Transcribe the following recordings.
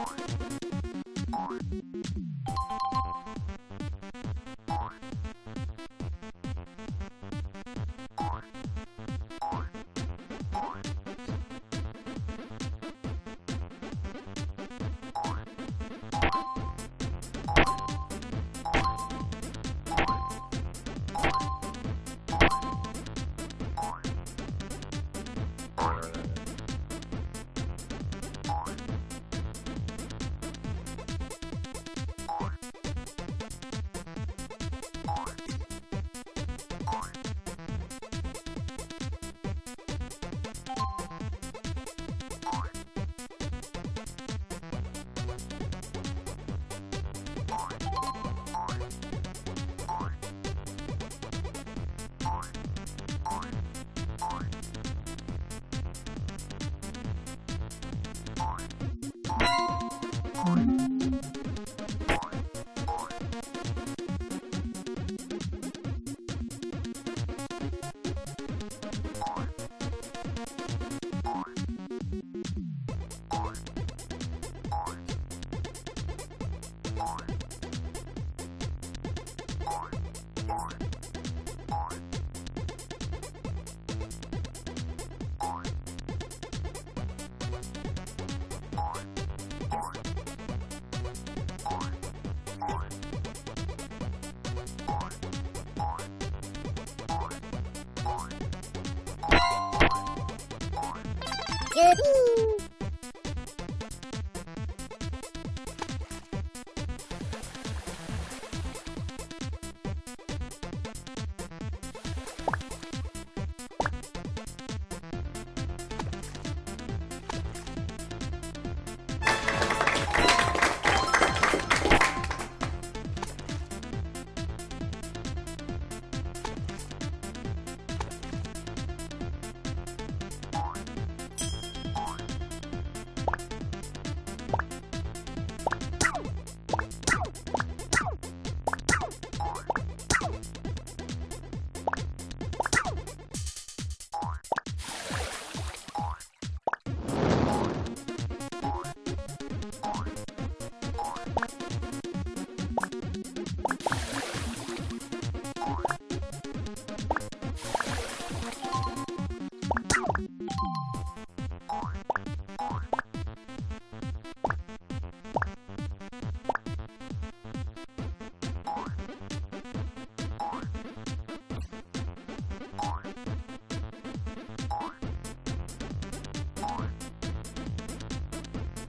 Oh. kids.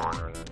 Honor